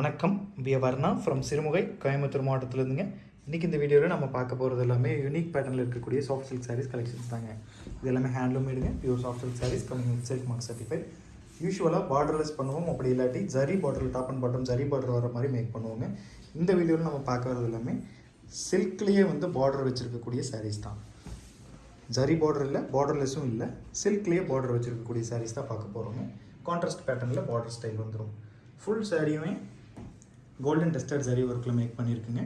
வணக்கம். V Varna from Sirumugai Coimbatore மாவட்டத்திலேருந்துங்க. இன்றைக்கி இந்த வீடியோவில் நம்ம பார்க்க போகிறது எல்லாமே யூனிக் பேட்டர்னில் இருக்கக்கூடிய சாஃப்ட் சில்க் சாரீஸ் கலெக்ஷன்ஸ் தாங்க. இது எல்லாமே handloom மேடுங்க pure soft silk saris coming with silk mark certified யூஸ்வலாக பார்டர்லெஸ் பண்ணுவோம். அப்படி இல்லாட்டி ஜரி பார்டரில் top and bottom zari border வர மாதிரி மேக் பண்ணுவோங்க. இந்த வீடியோவில் நம்ம பார்க்க வரது எல்லாமே சில்க்லேயே வந்து பார்டர் வச்சுருக்கக்கூடிய சாரீஸ் தான். ஜரி பார்டர் இல்லை பார்டர்லெஸ்ஸும் இல்லை சில்க்லேயே பார்டர் வச்சுருக்கக்கூடிய சாரீஸ் தான் பார்க்க போகிறோங்க கான்ட்ராஸ்ட் பேட்டர்னில் பார்டர் ஸ்டைல் வந்துடும் ஃபுல் சாரியுமே கோல்டன் டெஸ்டட் ஜரி ஒர்க்கில் make பண்ணியிருக்குங்க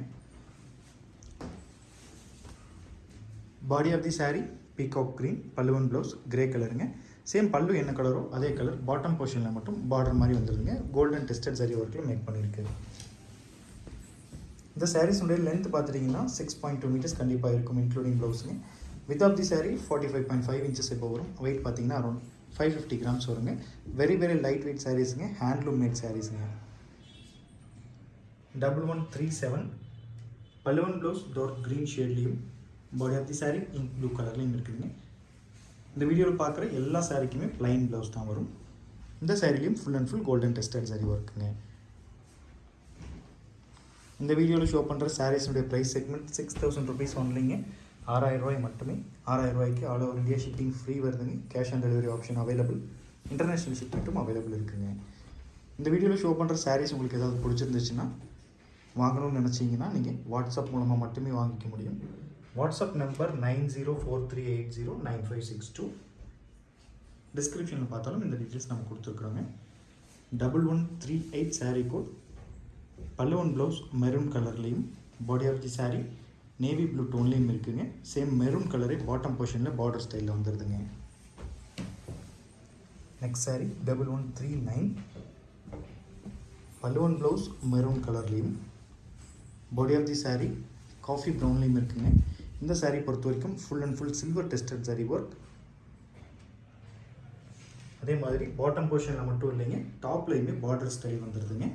body of the sari peacock green பல்லுவன் ப்ளவுஸ் கிரே கலருங்க சேம் பல்லு என்ன கலரோ அதே கலர் பாட்டம் போர்ஷனில் மட்டும் பார்டர் மாதிரி வந்துருங்க கோல்டன் டெஸ்டட் ஜரி ஒர்க்கில் மேக் பண்ணியிருக்கு இந்த சாரீஸுடைய லென்த் பார்த்துட்டிங்கன்னா சிக்ஸ் பாயிண்ட் டூ மீட்டர்ஸ் கண்டிப்பாக இருக்கும் including ப்ளவுஸுங்க width of the sari forty five point five inches இப்போ வரும். வெயிட் பார்த்தீங்கன்னா அரௌண்ட் ஃபைவ் ஃபிஃப்டி கிராம்ஸ் வருங்க. வெரி வெரி லைட் வெயிட் சாரீஸுங்க ஹேண்ட்லூம் மேட் சாரீஸுங்க டபுள் ஒன் த்ரீ செவன் பல்லுவன் blouse dark green ஷேட்லேயும் body of the sari ink blue கலர்லேயும் இருக்குதுங்க. இந்த வீடியோவில் பார்க்குற எல்லா சாரீக்குமே ப்ளைன் ப்ளவுஸ் தான் வரும். இந்த சாரிலையும் full and full golden tested saree ஒர்க்குங்க இந்த வீடியோவில் ஷோ பண்ணுற சாரீஸினுடைய price segment six thousand rupees ஒன்லிங்க ஆறாயிரம் ரூபாய் மட்டுமே. ஆறாயிரம் ரூபாய்க்கு all over India shipping free வருதுங்க. Cash on delivery option available international ஷிப்பிங்கும் available இருக்குங்க. இந்த வீடியோவில் ஷோ பண்ணுற சாரீஸ் உங்களுக்கு ஏதாவது பிடிச்சிருந்துச்சுன்னா வாங்கணும்னு நினச்சிங்கன்னா நீங்கள் வாட்ஸ்அப் மூலமாக மட்டுமே வாங்கிக்க முடியும். WhatsApp number nine zero four three eight zero nine five six two டிஸ்கிரிப்ஷனில் பார்த்தாலும் இந்த டீட்டெயில்ஸ் நம்ம கொடுத்துருக்குறோங்க. Double one three eight sari code பல்லுவன் ப்ளவுஸ் மெரூன் கலர்லேயும் body of the sari navy blue டோன்லேயும் இருக்குதுங்க சேம் மெரூன் கலரே பாட்டம் போர்ஷனில் பார்டர் ஸ்டைலில் வந்துடுதுங்க next sari double one three nine பல்லுவன் ப்ளவுஸ் மெரூன் கலர்லேயும் body of the sari coffee ப்ரௌன்லேயும் இருக்குங்க. இந்த சாரீ பொறுத்த வரைக்கும் full and full silver tested sari work அதே மாதிரி பாட்டம் போர்ஷனில் மட்டும் இல்லைங்க டாப்லேயுமே பார்டர் ஸ்டைல் வந்துடுதுங்க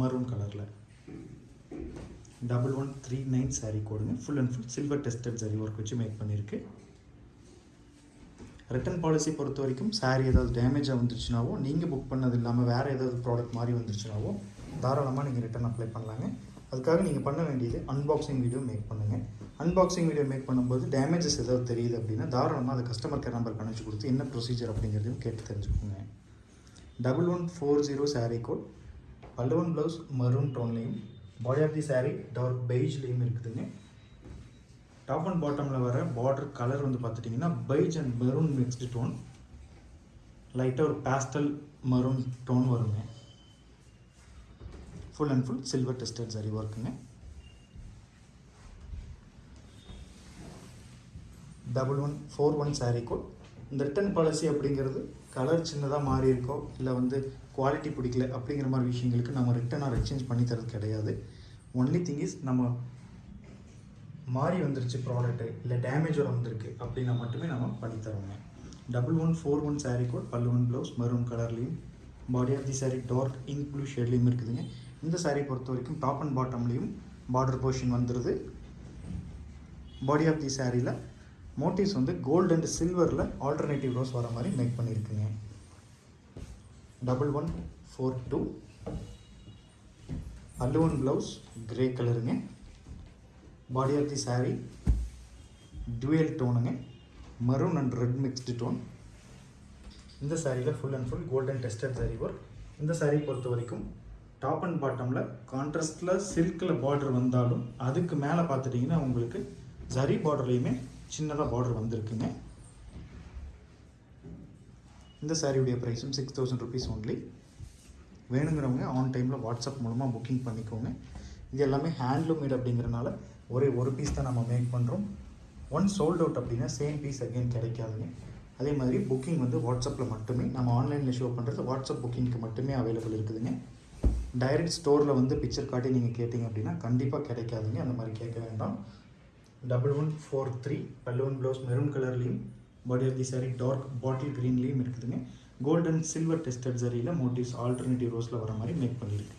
மரூன் கலரில் double one three nine sari கோடுங்க full and full silver tested sari work வச்சு மேக் பண்ணியிருக்கு ரிட்டர்ன் பாலிசி பொறுத்த வரைக்கும் சாரீ ஏதாவது டேமேஜாக வந்துருச்சுனாவோ நீங்கள் புக் பண்ணது இல்லாமல் வேறு ஏதாவது ப்ராடக்ட் மாதிரி வந்துருச்சுனாவோ தாராளமாக நீங்கள் ரிட்டர்ன் அப்ளை பண்ணலாங்க. அதுக்காக நீங்கள் பண்ண வேண்டியது அன்பாக்சிங் வீடியோ மேக் பண்ணுங்கள் அன்பாக்சிங் வீடியோ மேக் பண்ணும்போது டேமேஜஸ் ஏதாவது தெரியுது அப்படின்னா தாராளமாக அதை கஸ்டமர் கேர் நம்பர் கணிச்சு கொடுத்து என்ன ப்ரொசீஜர் அப்படிங்கிறதையும் கேட்டு தெரிஞ்சுக்கோங்க. Double one four zero sari code பல்லுவன் blouse maroon டோன்லேயும் body of the sari dark பெய்ஜ்லேயும் இருக்குதுங்க. டாப் அண்ட் பாட்டமில் வர பார்டர் கலர் வந்து பார்த்துட்டிங்கன்னா beige and maroon mixed tone லைட்டாக ஒரு பேஸ்டல் மரூன் டோன் வருங்க. Full and full silver tested sari ஒர்க்குங்க double one four one sari code இந்த return policy அப்படிங்கிறது கலர் சின்னதாக மாறி இருக்கோ இல்லை வந்து குவாலிட்டி பிடிக்கல அப்படிங்கிற மாதிரி விஷயங்களுக்கு நம்ம ரிட்டனாக எக்ஸ்சேஞ்ச் பண்ணி தரது கிடையாது. ஒன்லி திங் இஸ் நம்ம மாறி வந்துருச்சு ப்ராடக்ட்டு இல்லை டேமேஜ் வந்திருக்கு அப்படின்னா மட்டுமே நம்ம பண்ணி தருவோங்க double one four one sari code பல்லு ஒன் ப்ளவுஸ் மரூன் கலர்லேயும் body of the saree dark ink blue ஷேட்லேயும் இருக்குதுங்க. இந்த சாரீ பொறுத்த வரைக்கும் டாப் அண்ட் பாட்டம்லேயும் பார்டர் போர்ஷன் வந்துடுது பாடி ஆஃப் தி சாரியில் மோட்டிவ்ஸ் வந்து கோல்டு அண்ட் சில்வரில் ஆல்டர்னேட்டிவ் ரோஸ் வர மாதிரி மேக் பண்ணியிருக்குங்க டபுள் ஒன் ஃபோர் டூ அல்லுவன் ப்ளவுஸ் கிரே கலருங்க body of the sari dual டோனுங்க maroon and red mixed tone இந்த சாரியில் full and full golden tested sari work இந்த saree பொறுத்த வரைக்கும் டாப் அண்ட் பாட்டமில் கான்ட்ராஸ்டில் சில்கில் பார்டர் வந்தாலும் அதுக்கு மேலே பார்த்துட்டிங்கன்னா உங்களுக்கு ஜரி பார்டர்லேயுமே சின்னதாக பார்டர் வந்திருக்குங்க. இந்த சாரியுடைய ப்ரைஸும் சிக்ஸ் தௌசண்ட் ருபீஸ் ஒன்லி வேணுங்கிறவங்க ஆன் டைமில் வாட்ஸ்அப் மூலமாக புக்கிங் பண்ணிக்கோங்க. இது எல்லாமே ஹேண்ட்லூம் மேட் அப்படிங்கிறனால ஒரே ஒரு பீஸ் தான் நம்ம மேக் பண்ணுறோம் ஒன் சோல்ட் அவுட் அப்படின்னா சேம் பீஸ் அகெயின் கிடைக்காதுங்க. அதே மாதிரி புக்கிங் வந்து வாட்ஸ்அப்பில் மட்டுமே நம்ம ஆன்லைனில் ஷோ பண்ணுறது வாட்ஸ்அப் புக்கிங்க்கு மட்டுமே அவைலபிள் இருக்குதுங்க. டைரக்ட் ஸ்டோரில் வந்து பிக்சர் காட்டி நீங்கள் கேட்டிங்க அப்படின்னா கண்டிப்பாக கிடைக்காதுங்க. அந்த மாதிரி கேட்க வேண்டாம். டபுள் ஒன் ஃபோர் த்ரீ பல்லுவன் ப்ளவுஸ் மெரூன் கலர்லேயும் body of the sari dark bottle க்ரீன்லேயும் இருக்குதுங்க. கோல்டன் சில்வர் டெஸ்டட் சரியில் மோட்டிவ்ஸ் ஆல்டர்னேட்டிவ் ரோஸில் வர மாதிரி மேக் பண்ணியிருக்கு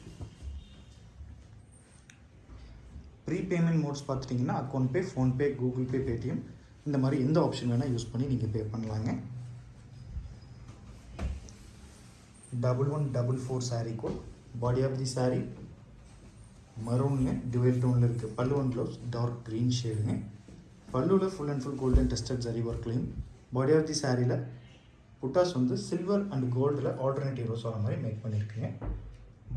ப்ரீ பேமெண்ட் மோட்ஸ் பார்த்துட்டிங்கன்னா account pay PhonePe Google pay Paytm இந்த மாதிரி எந்த ஆப்ஷன் வேணால் யூஸ் பண்ணி நீங்கள் பே பண்ணலாங்க. Double one double four saree code body of the saree மரூனுங்க டுவெல் டோனில் இருக்குது pallu one blouse dark green ஷேடுங்க பல்லுவில் full and full golden tested zari ஒர்க்லையும் body of the சாரியில் புட்டாஸ் வந்து சில்வர் அண்ட் கோல்டில் ஆல்டர்னேட்டிவ் ரோஸ் வர மாதிரி மேக் பண்ணியிருக்குங்க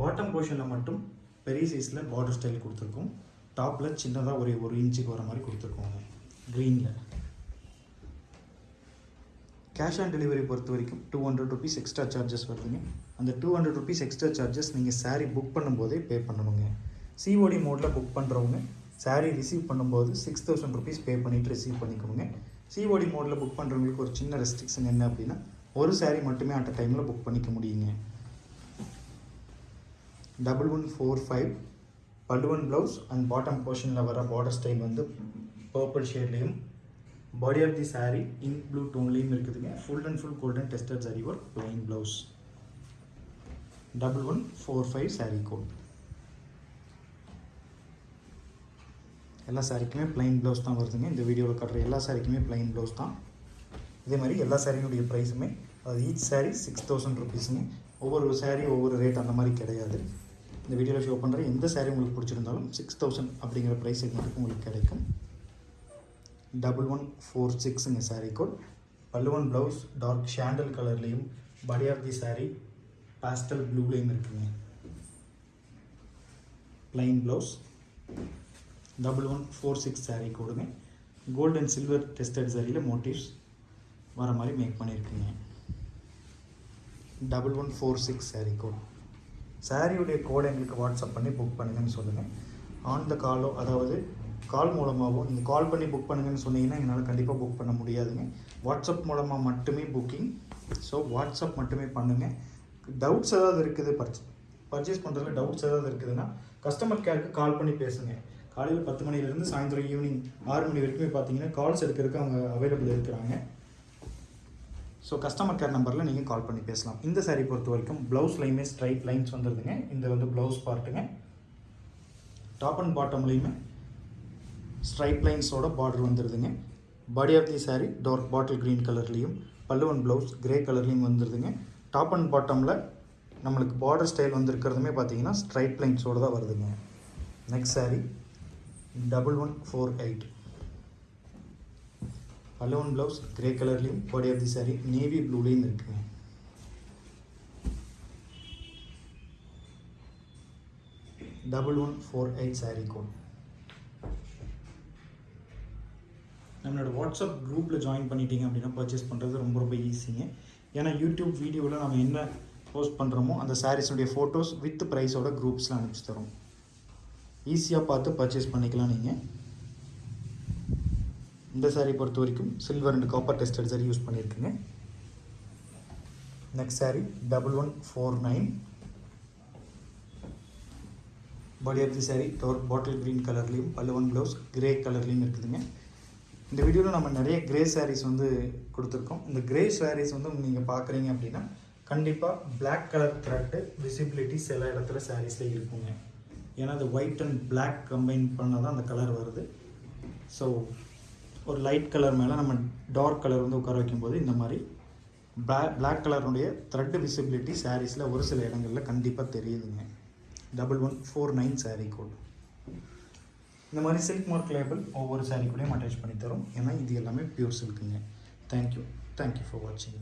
பாட்டம் போர்ஷனில் மட்டும் பெரிய சைஸில் பார்டர் ஸ்டைல் கொடுத்துருக்கோம். டாப்பில் சின்னதாக ஒரு ஒரு இன்ச்சுக்கு வர மாதிரி கொடுத்துருக்கோங்க க்ரீனில் கேஷ் ஆன் டெலிவரி பொறுத்த வரைக்கும் two hundred rupees extra charges வருதுங்க. அந்த two hundred rupees extra charges நீங்கள் சாரீ புக் பண்ணும்போதே பே பண்ணணுங்க சிஓடி மோடில் புக் பண்ணுறவங்க சாரீ ரிசீவ் பண்ணும்போது சிக்ஸ் தௌசண்ட் ருபீஸ் பே பண்ணிவிட்டு ரிசீவ் பண்ணிக்கோங்க. சிஓடி மோடில் புக் பண்ணுறவங்களுக்கு ஒரு சின்ன ரெஸ்ட்ரிக்ஷன் என்ன அப்படின்னா ஒரு சாரீ மட்டுமே அட் அ டைமில் புக் பண்ணிக்க முடியுங்க. டபுள் ஒன் ஃபோர் ஃபைவ் பல்லுவன் ப்ளவுஸ் அண்ட் பாட்டம் போர்ஷனில் வர பார்டர் ஸ்டைல் வந்து purple ஷேட்லேயும் body of the sari ink blue டோன்லேயும் இருக்குதுங்க. Full and full golden tested zari work plain blouse double one four five sari code எல்லா சாரீக்குமே plain blouse தான் வருதுங்க. இந்த வீடியோவில் காட்டுற எல்லா சாரீக்குமே பிளைன் ப்ளவுஸ் தான். இதே மாதிரி எல்லா சாரியினுடைய ப்ரைஸுமே அது ஈச் சாரீ சிக்ஸ் தௌசண்ட் ருபீஸுங்க ஒவ்வொரு சாரீ ஒவ்வொரு ரேட் அந்த மாதிரி கிடையாது. இந்த வீடியோவில் ஷோ பண்ணுற எந்த சாரீ உங்களுக்கு பிடிச்சிருந்தாலும் சிக்ஸ் தௌசண்ட் அப்படிங்கிற ப்ரைஸ் மட்டும் உங்களுக்கு கிடைக்கும். டபுள் ஒன் ஃபோர் சிக்ஸுங்க சாரீ கோட் பல்லுவன் ப்ளவுஸ் டார்க் ஷாண்டல் கலர்லேயும் body of the sari pastel ப்ளூலேயும் இருக்குங்க. Plain blouse double one four six sari கொடுங்க. கோல்ட் அண்ட் சில்வர் டெஸ்டட் சாரியில் மோட்டிவ்ஸ் வர மாதிரி make பண்ணியிருக்குங்க double one four six sari code சாரியுடைய கோடை எங்களுக்கு வாட்ஸ்அப் பண்ணி புக் பண்ணுங்கன்னு சொல்லுங்கள் ஆன் த காலோ அதாவது கால் மூலமாகவோ நீங்கள் கால் பண்ணி புக் பண்ணுங்கன்னு சொன்னீங்கன்னா என்னால் கண்டிப்பாக புக் பண்ண முடியாதுங்க. வாட்ஸ்அப் மூலமாக மட்டுமே புக்கிங் ஸோ வாட்ஸ்அப் மட்டுமே பண்ணுங்கள் டவுட்ஸ் ஏதாவது இருக்குது பர்ச் பர்ச்சேஸ் பண்ணுறதுல டவுட்ஸ் ஏதாவது இருக்குதுன்னா கஸ்டமர் கேருக்கு கால் பண்ணி பேசுங்க. காலையில் பத்து மணிலேருந்து சாயந்தரம் ஈவினிங் ஆறு மணி வரைக்குமே பார்த்தீங்கன்னா கால்ஸ் எடுக்கிறதுக்கு அவங்க அவைலபிள் இருக்கிறாங்க. ஸோ கஸ்டமர் கேர் நம்பரில் நீங்கள் கால் பண்ணி பேசலாம். இந்த சாரீ பொறுத்த வரைக்கும் ப்ளவுஸ்லையுமே ஸ்ட்ரைட் லைன்ஸ் வந்துடுதுங்க இந்த வந்து ப்ளவுஸ் பார்ட்டுங்க டாப் அண்ட் பாட்டம்லேயுமே ஸ்ட்ரைட் லைன்ஸோட border வந்துடுதுங்க body of the sari dark bottle green கலர்லேயும் பல்லுவன் ப்ளவுஸ் கிரே கலர்லேயும் வந்துடுதுங்க டாப் அண்ட் பாட்டமில் நம்மளுக்கு பார்டர் ஸ்டைல் வந்திருக்கிறதுமே பார்த்தீங்கன்னா ஸ்ட்ரைட் லைன்ஸோடு தான் வருதுங்க. Next saree double one four eight balloon blouse grey கலர்லேயும் body of the saree navy ப்ளூலேயும் இருக்குங்க. Double one four eight saree code நம்மளோட வாட்ஸ்அப் குரூப்பில் ஜாயின் பண்ணிட்டீங்க அப்படின்னா பர்ச்சேஸ் பண்ணுறது ரொம்ப ரொம்ப ஈஸிங்க ஏன்னா யூடியூப் வீடியோவில் நம்ம என்ன போஸ்ட் பண்ணுறோமோ அந்த சாரீஸுடைய ஃபோட்டோஸ் வித் ப்ரைஸோட குரூப்ஸில் அனுப்பிச்சு தரோம். ஈஸியாக பார்த்து பர்ச்சேஸ் பண்ணிக்கலாம் நீங்கள் இந்த சாரீ பொறுத்த வரைக்கும் silver and copper tested zari use பண்ணியிருக்குங்க next saree double one four nine body of the saree டோர் பாட்டில் க்ரீன் கலர்லேயும் பல்லுவன் ப்ளவுஸ் கிரே கலர்லேயும் இருக்குதுங்க. இந்த வீடியோவில் நம்ம நிறைய கிரே சாரீஸ் வந்து கொடுத்துருக்கோம். இந்த கிரே சாரீஸ் வந்து நீங்கள் பார்க்குறீங்க அப்படின்னா கண்டிப்பாக பிளாக் கலர் த்ரெட்டு விசிபிலிட்டி சில இடத்துல சாரீஸில் இருக்குங்க. ஏன்னா அது ஒயிட் அண்ட் பிளாக் கம்பைன் பண்ணால் தான் அந்த கலர் வருது. ஸோ ஒரு லைட் கலர் மேலே நம்ம டார்க் கலர் வந்து உட்கார வைக்கும்போது இந்த மாதிரி பிளாக் பிளாக் கலருடைய த்ரெட் விசிபிலிட்டி சாரீஸில் ஒரு சில இடங்களில் கண்டிப்பாக தெரியுதுங்க. Double one four nine sari code இந்த மாதிரி சில்க் மார்க் லேபிள் ஒவ்வொரு சாரீ கூடயும் அட்டாச் பண்ணி தரும். ஏன்னா இது எல்லாமே pure சில்க்குங்க thank you thank you for வாட்சிங்